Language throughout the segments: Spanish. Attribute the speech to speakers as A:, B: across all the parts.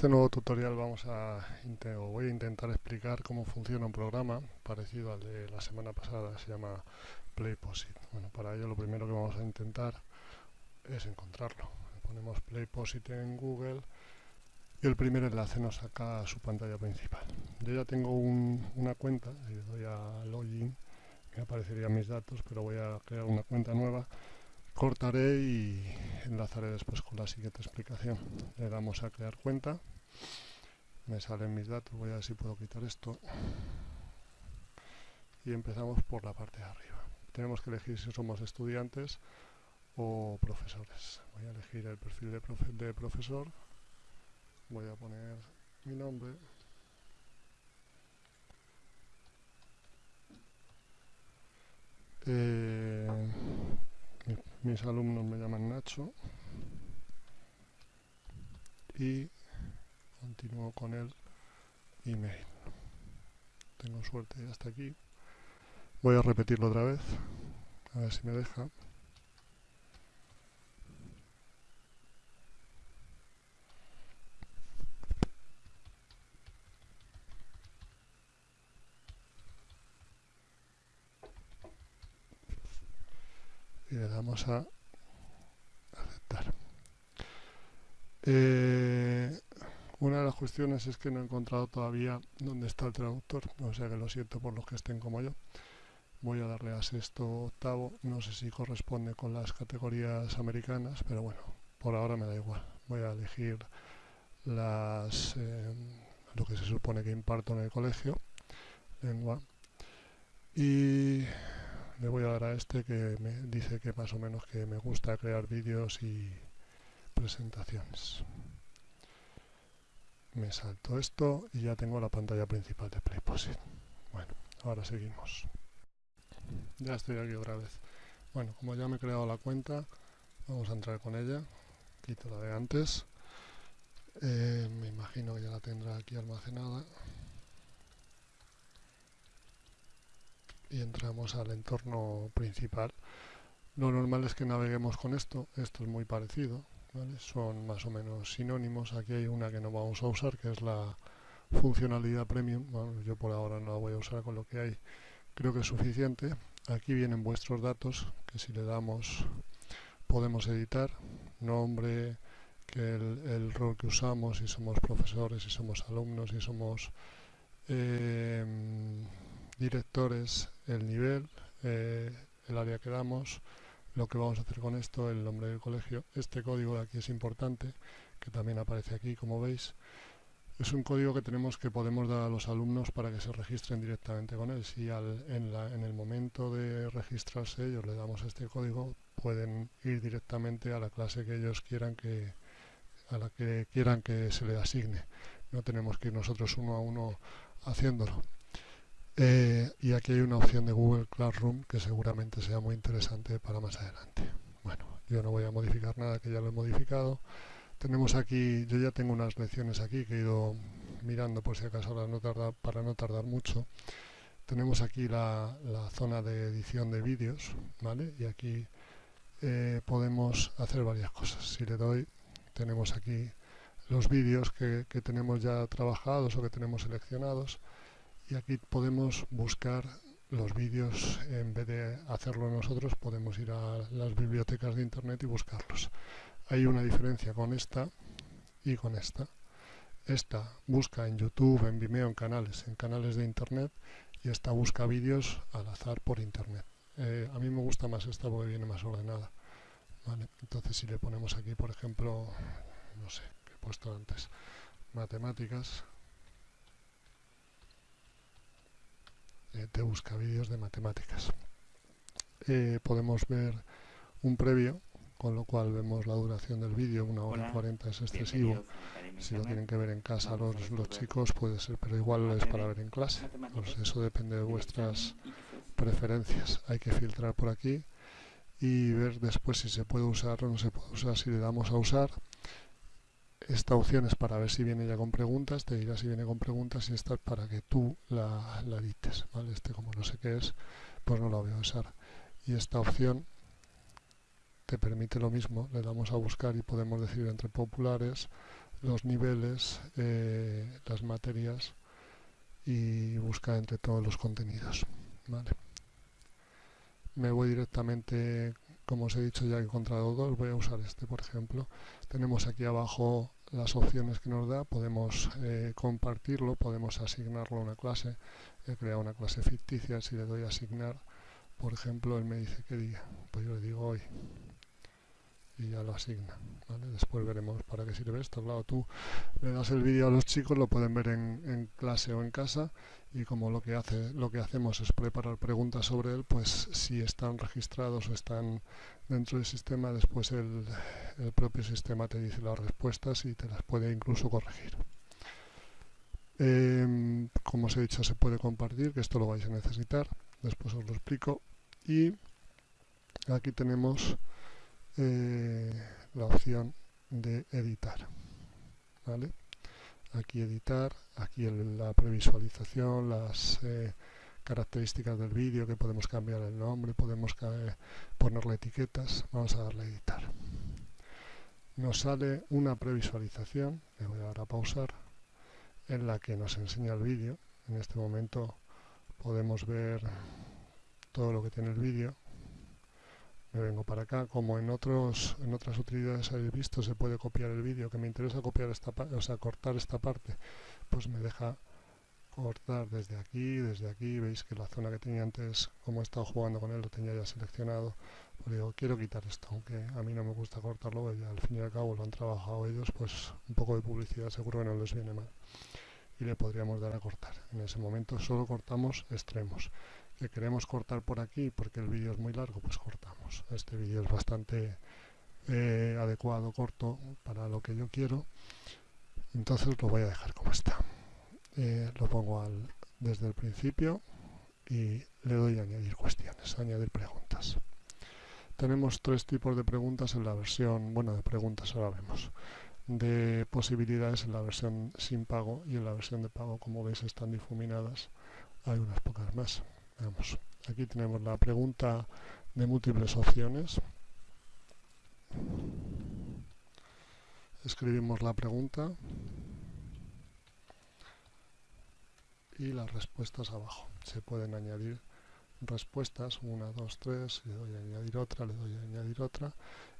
A: este nuevo tutorial vamos a voy a intentar explicar cómo funciona un programa parecido al de la semana pasada, se llama PlayPosit. Bueno, para ello lo primero que vamos a intentar es encontrarlo. Ponemos PlayPosit en Google y el primer enlace nos saca a su pantalla principal. Yo ya tengo una cuenta, le doy a login me aparecerían mis datos, pero voy a crear una cuenta nueva cortaré y enlazaré después con la siguiente explicación. Le damos a crear cuenta, me salen mis datos, voy a ver si puedo quitar esto y empezamos por la parte de arriba. Tenemos que elegir si somos estudiantes o profesores. Voy a elegir el perfil de, profesor, voy a poner mi nombre eh, mis alumnos me llaman Nacho y continúo con el email. Tengo suerte hasta aquí. Voy a repetirlo otra vez a ver si me deja. Y le damos a aceptar. Eh, cuestiones es que no he encontrado todavía dónde está el traductor, o sea que lo siento por los que estén como yo. Voy a darle a sexto octavo, no sé si corresponde con las categorías americanas, pero bueno, por ahora me da igual. Voy a elegir las eh, lo que se supone que imparto en el colegio, lengua, y le voy a dar a este que me dice que más o menos que me gusta crear vídeos y presentaciones. Me salto esto y ya tengo la pantalla principal de PlayPosit. Bueno, ahora seguimos. Ya estoy aquí otra vez. Bueno, como ya me he creado la cuenta, vamos a entrar con ella. Quito la de antes. Eh, me imagino que ya la tendrá aquí almacenada. y entramos al entorno principal. Lo normal es que naveguemos con esto, esto es muy parecido, son más o menos sinónimos. Aquí hay una que no vamos a usar, que es la funcionalidad premium. yo por ahora no la voy a usar con lo que hay, creo que es suficiente. Aquí vienen vuestros datos, que si le damos podemos editar, nombre, que el, rol que usamos, si somos profesores, si somos alumnos, si somos... Eh, directores, el nivel, eh, el área que damos, lo que vamos a hacer con esto, el nombre del colegio. Este código de aquí es importante, que también aparece aquí, como veis. Es un código que tenemos que podemos dar a los alumnos para que se registren directamente con él. Si en, en, el momento de registrarse ellos le damos este código, pueden ir directamente a la clase que ellos quieran que a la que quieran que se le asigne. No tenemos que ir nosotros uno a uno haciéndolo. Eh, y aquí hay una opción de Google Classroom que seguramente sea muy interesante para más adelante. Bueno, yo no voy a modificar nada que ya lo he modificado. Tenemos aquí, yo ya tengo unas lecciones aquí que he ido mirando por si acaso para no tardar, para no tardar mucho. Tenemos aquí la, zona de edición de vídeos, ¿vale? Y aquí eh, podemos hacer varias cosas. Si le doy, tenemos aquí los vídeos que tenemos ya trabajados o que tenemos seleccionados y aquí podemos buscar los vídeos en vez de hacerlo nosotros podemos ir a las bibliotecas de internet y buscarlos. Hay una diferencia con esta y con esta. Esta busca en youtube, en vimeo, en canales en canales de internet y esta busca vídeos al azar por internet. Eh, a mí me gusta más esta porque viene más ordenada entonces si le ponemos aquí por ejemplo no sé, que he puesto antes matemáticas te busca vídeos de matemáticas. Eh, podemos ver un previo, con lo cual vemos la duración del vídeo, una hora y cuarenta es excesivo. Si lo tienen que ver en casa los, los chicos puede ser, pero igual es para ver en clase. Pues eso depende de vuestras preferencias. Hay que filtrar por aquí y ver después si se puede usar o no se puede usar. Si le damos a usar, esta opción es para ver si viene ya con preguntas, te dirá si viene con preguntas y esta es para que tú la, la ¿vale? Este como no sé qué es, pues no la voy a usar. Y esta opción te permite lo mismo, le damos a buscar y podemos decir entre populares, los niveles, eh, las materias y buscar entre todos los contenidos. Vale. Me voy directamente, como os he dicho ya he encontrado dos, voy a usar este por ejemplo. Tenemos aquí abajo las opciones que nos da, podemos eh, compartirlo, podemos asignarlo a una clase, he creado una clase ficticia, si le doy a asignar, por ejemplo, él me dice qué día, pues yo le digo hoy y ya lo asigna. Después veremos para qué sirve esto. Claro, tú le das el vídeo a los chicos, lo pueden ver en, clase o en casa y como lo que, hace, lo que hacemos es preparar preguntas sobre él, pues si están registrados o están dentro del sistema, después el, propio sistema te dice las respuestas y te las puede incluso corregir. Em, como os he dicho, se puede compartir, que esto lo vais a necesitar, después os lo explico. Y aquí tenemos eh, la opción de editar. ¿vale? Aquí editar, aquí la previsualización, las eh, características del vídeo, que podemos cambiar el nombre, podemos ponerle etiquetas. Vamos a darle a editar. Nos sale una previsualización, le voy a dar a pausar, en la que nos enseña el vídeo. En este momento podemos ver todo lo que tiene el vídeo me vengo para acá, como en otros en otras utilidades habéis visto se puede copiar el vídeo, que me interesa copiar esta o sea, cortar esta parte, pues me deja cortar desde aquí, desde aquí, veis que la zona que tenía antes, como he estado jugando con él, lo tenía ya seleccionado, pues digo, quiero quitar esto, aunque a mí no me gusta cortarlo, ya al fin y al cabo lo han trabajado ellos, pues un poco de publicidad seguro que no les viene mal. Y le podríamos dar a cortar. En ese momento solo cortamos extremos que queremos cortar por aquí porque el vídeo es muy largo, pues cortamos. Este vídeo es bastante eh, adecuado, corto para lo que yo quiero. Entonces lo voy a dejar como está. Eh, lo pongo al, desde el principio y le doy a añadir cuestiones, añadir preguntas. Tenemos tres tipos de preguntas en la versión, bueno, de preguntas ahora vemos, de posibilidades en la versión sin pago y en la versión de pago, como veis, están difuminadas. Hay unas pocas más aquí tenemos la pregunta de múltiples opciones. Escribimos la pregunta y las respuestas abajo. Se pueden añadir respuestas, una, dos, tres, le doy a añadir otra, le doy a añadir otra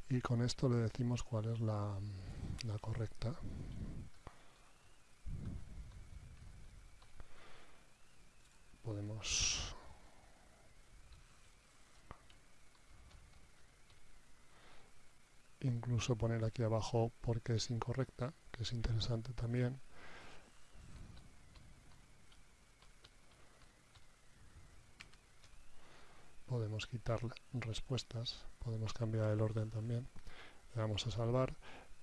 A: y con esto le decimos cuál es la, la correcta. Podemos incluso poner aquí abajo porque es incorrecta, que es interesante también. Podemos quitar respuestas, podemos cambiar el orden también. Le damos a salvar.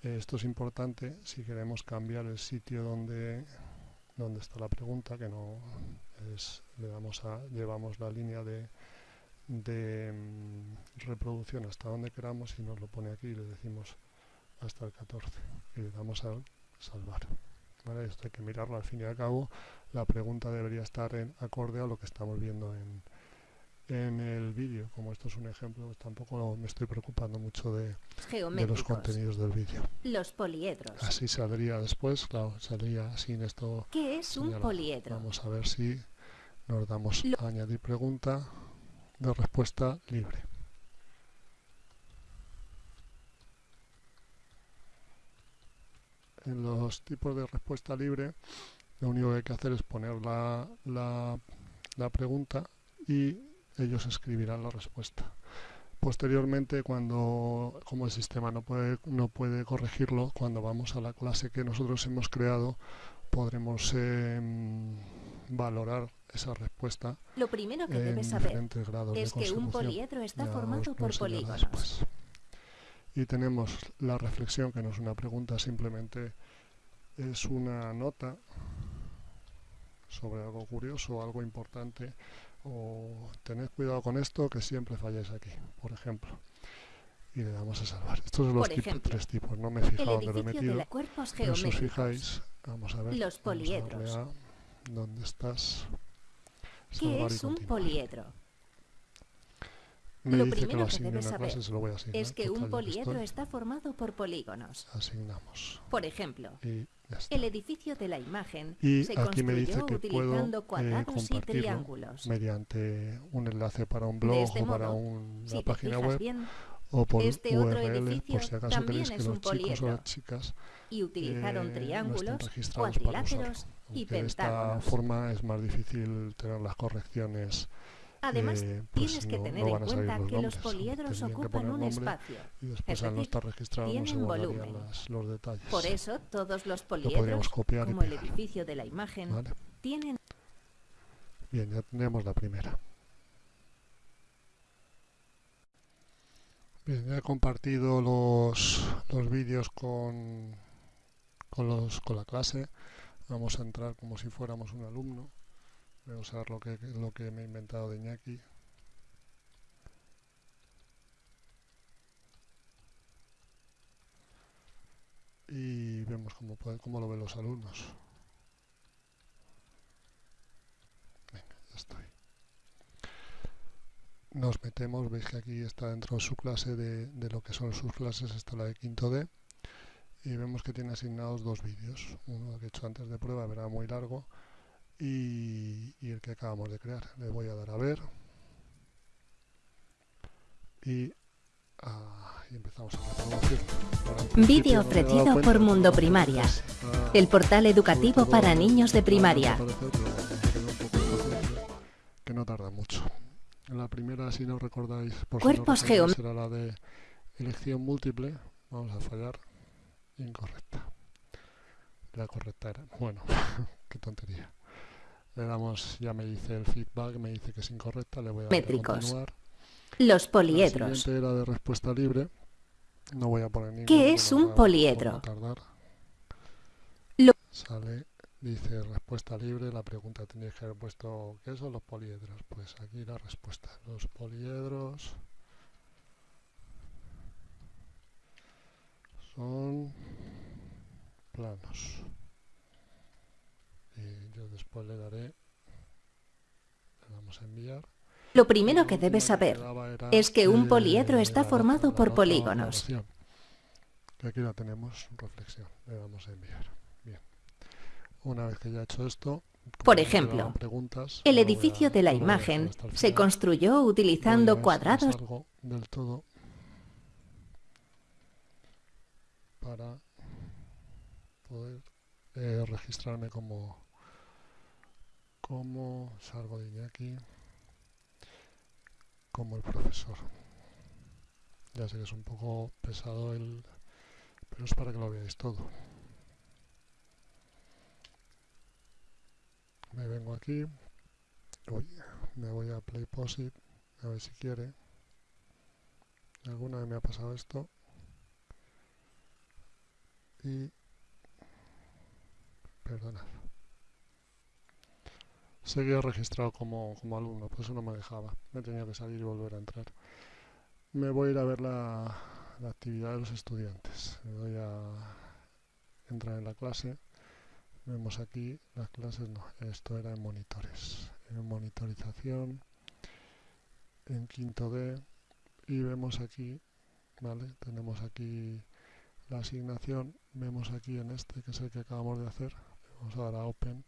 A: Esto es importante si queremos cambiar el sitio donde, donde está la pregunta, que no es, le damos a, llevamos la línea de, de mm, reproducción hasta donde queramos y nos lo pone aquí y le decimos hasta el 14 y le damos a salvar. Esto hay que mirarlo al fin y al cabo. La pregunta debería estar en acorde a lo que estamos viendo en, en el vídeo. Como esto es un ejemplo, pues tampoco me estoy preocupando mucho de, de los contenidos del vídeo.
B: Los poliedros.
A: Así saldría después, claro, saldría sin esto.
B: ¿Qué es un poliedro?
A: Vamos a ver si nos damos a añadir pregunta de respuesta libre. En los tipos de respuesta libre, lo único que hay que hacer es poner la, la, pregunta y ellos escribirán la respuesta. Posteriormente, cuando como el sistema no puede, no puede corregirlo, cuando vamos a la clase que nosotros hemos creado, podremos em, valorar esa respuesta.
B: Lo primero que debes saber es que un poliedro está formado por polígonos.
A: Y tenemos la reflexión, que no es una pregunta, simplemente es una nota sobre algo curioso, algo importante, o tened cuidado con esto que siempre falláis aquí, por ejemplo. Y le damos a salvar. Estos son los tres tipos, no me he fijado dónde lo he metido.
B: Pero si
A: os fijáis, vamos a ver.
B: Los poliedros.
A: ¿Dónde estás?
B: ¿Qué es un poliedro?
A: me lo dice que lo asigne una clase, se lo voy a asignar.
B: Es que un poliedro está formado por polígonos.
A: Asignamos.
B: Por ejemplo, el edificio de la imagen
A: y
B: se
A: aquí me dice que
B: utilizando
A: puedo, eh,
B: cuadrados y triángulos.
A: mediante un enlace para un blog
B: este
A: o para
B: modo,
A: una
B: si
A: página web
B: bien,
A: o por
B: este
A: URL, por si acaso queréis que los chicos o las chicas
B: y utilizaron
A: eh,
B: triángulos,
A: no
B: cuadriláteros y
A: De esta forma es más difícil tener las correcciones
B: Además,
A: eh,
B: pues tienes que
A: no,
B: tener
A: no
B: en cuenta
A: los
B: que los poliedros ocupan un espacio.
A: Y después
B: es
A: al no estar registrado no
B: tienen volumen.
A: las, los detalles.
B: Por eso, todos los
A: Lo
B: poliedros,
A: copiar
B: como el edificio de la imagen,
A: ¿vale?
B: tienen
A: Bien, ya tenemos la primera. Bien, ya he compartido los, los vídeos con, con, los, con la clase. Vamos a entrar como si fuéramos un alumno. Voy a usar lo que, lo que me he inventado de. Y vemos cómo, cómo lo ven los alumnos. Venga, ya estoy. Nos metemos, veis que aquí está dentro de su clase de, de lo que son sus clases, está la de quinto D. Y vemos que tiene asignados dos vídeos. Uno que he hecho antes de prueba, verá muy largo. Y, y el que acabamos de crear. Le voy a dar a ver. Y, ah, y empezamos a reproducir.
B: Vídeo ofrecido por Mundo Primaria, el portal educativo para niños de primaria.
A: que no tarda mucho. La primera, si no recordáis, por
B: Cuerpos
A: si no recordáis, era la de elección múltiple. Vamos a fallar. Incorrecta. La correcta era. Bueno, qué tontería. Le damos, ya me dice el feedback, me dice que es incorrecta, le voy a
B: Métricos.
A: continuar.
B: Los
A: La
B: poliedros.
A: siguiente era de respuesta libre. No voy a poner ninguna.
B: ¿Qué
A: que
B: es un poliedro?
A: tardar.
B: Lo-
A: Sale, dice respuesta libre. La pregunta tendría que haber puesto ¿qué son los poliedros? Pues aquí la respuesta. Los poliedros son planos. Y yo después le daré, le damos a enviar.
B: Lo primero que debes saber es que un poliedro está formado por polígonos.
A: Que aquí la tenemos, reflexión. Le damos a enviar. Bien. Una vez que ya he hecho esto,
B: Por ejemplo,
A: preguntas,
B: El edificio de la imagen se construyó utilizando cuadrados
A: del todo para poder eh, registrarme como como salgo de Iñaki como el profesor. Ya sé que es un poco pesado el pero es para que lo veáis todo. Me vengo aquí me voy a play posit a ver si quiere. Alguna vez me ha pasado esto. Y perdonad. Seguía registrado como, como alumno por eso no me dejaba. Me tenía que salir y volver a entrar. Me voy a ir a ver la, la actividad de los estudiantes. Me voy a entrar en la clase. Vemos aquí las clases no esto era en monitores. En monitorización en quinto D. Y vemos aquí vale tenemos aquí la asignación. Vemos aquí en este que es el que acabamos de hacer vamos a dar a open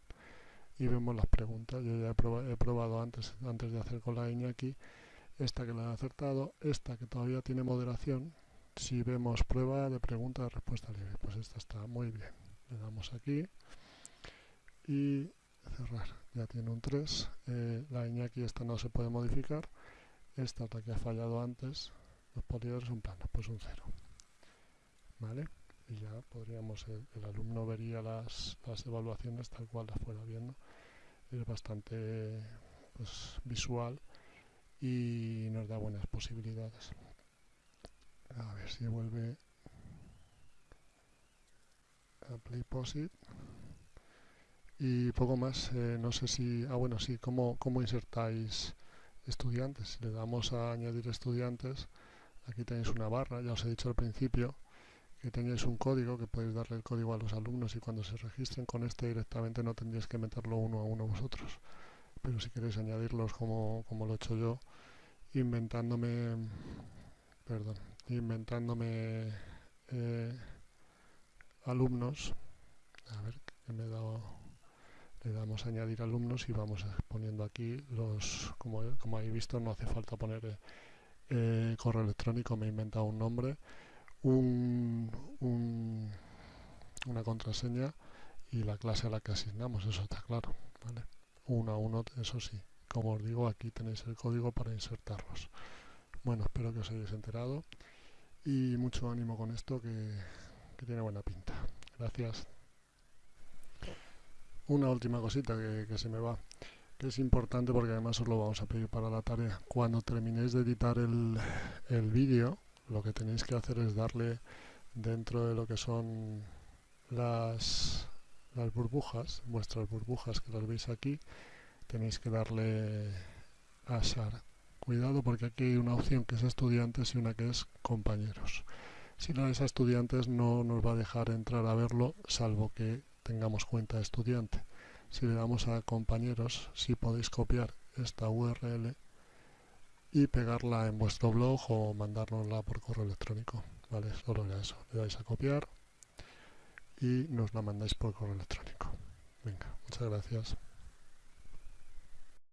A: y vemos las preguntas. Yo ya he, proba- he probado antes antes de hacer con la Iñaki esta que la he acertado esta que todavía tiene moderación. Si vemos prueba de pregunta de respuesta libre. Pues esta está muy bien. Le damos aquí y cerrar. Ya tiene un 3 eh, la Iñaki esta no se puede modificar. Esta es la que ha fallado antes los poliedros son planos pues un 0 ¿vale? Y ya podríamos, el, alumno vería las, las evaluaciones tal cual las fuera viendo. Es bastante pues, visual y nos da buenas posibilidades. A ver si vuelve a Play Posit. Y poco más, eh, no sé si, ah bueno, sí, ¿cómo, cómo insertáis estudiantes? Si le damos a añadir estudiantes, aquí tenéis una barra, ya os he dicho al principio, que tenéis un código que podéis darle el código a los alumnos y cuando se registren con este directamente no tendréis que meterlo uno a uno vosotros pero si queréis añadirlos como, como lo he hecho yo inventándome, perdón, inventándome eh, alumnos. A ver, que me he dado, le damos a añadir alumnos y vamos poniendo aquí los, como, como habéis visto, no hace falta poner eh, correo electrónico, me he inventado un nombre, un, una contraseña y la clase a la que asignamos, eso está claro, ¿vale? Uno a uno, eso sí. Como os digo, aquí tenéis el código para insertarlos. Bueno, espero que os hayáis enterado y mucho ánimo con esto que, tiene buena pinta. Gracias. Una última cosita que, que, se me va, que es importante porque además os lo vamos a pedir para la tarea. Cuando terminéis de editar el, el vídeo, lo que tenéis que hacer es darle dentro de lo que son las, burbujas, vuestras burbujas que las veis aquí, tenéis que darle a SAR. Cuidado porque aquí hay una opción que es estudiantes y una que es compañeros. Si no es a estudiantes no nos va a dejar entrar a verlo salvo que tengamos cuenta estudiante. Si le damos a compañeros, si podéis copiar esta URL y pegarla en vuestro blog o mandárnosla por correo electrónico. Vale, solo era eso. Le dais a copiar y nos la mandáis por correo electrónico. Venga, muchas gracias.